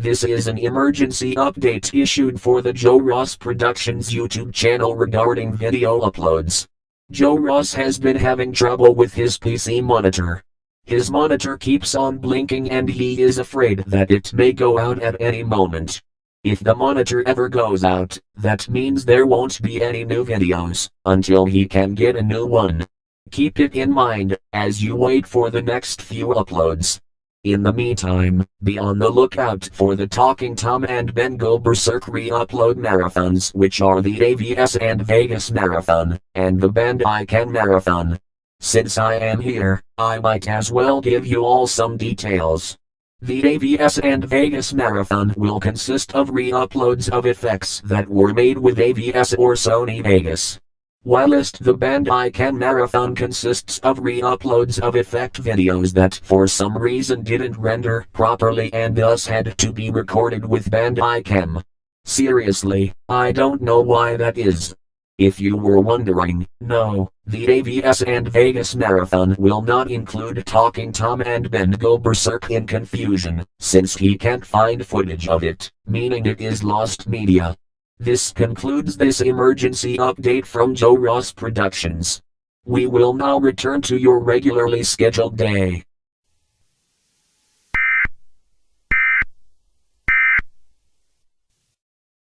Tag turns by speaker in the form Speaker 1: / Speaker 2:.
Speaker 1: This is an emergency update issued for the Joe Ross Productions YouTube channel regarding video uploads. Joe Ross has been having trouble with his PC monitor. His monitor keeps on blinking and he is afraid that it may go out at any moment. If the monitor ever goes out, that means there won't be any new videos, until he can get a new one. Keep it in mind, as you wait for the next few uploads. In the meantime, be on the lookout for the Talking Tom and Ben Berserk re-upload marathons which are the AVS and Vegas Marathon, and the Bandicam Marathon. Since I am here, I might as well give you all some details. The AVS and Vegas Marathon will consist of re-uploads of effects that were made with AVS or Sony Vegas. Whilst the Bandicam Marathon consists of re-uploads of effect videos that for some reason didn't render properly and thus had to be recorded with Bandicam. Seriously, I don't know why that is. If you were wondering, no, the AVS and Vegas Marathon will not include Talking Tom and Ben Go Berserk in confusion, since he can't find footage of it, meaning it is lost media. This concludes this emergency update from Joe Ross Productions. We will now return to your regularly scheduled day.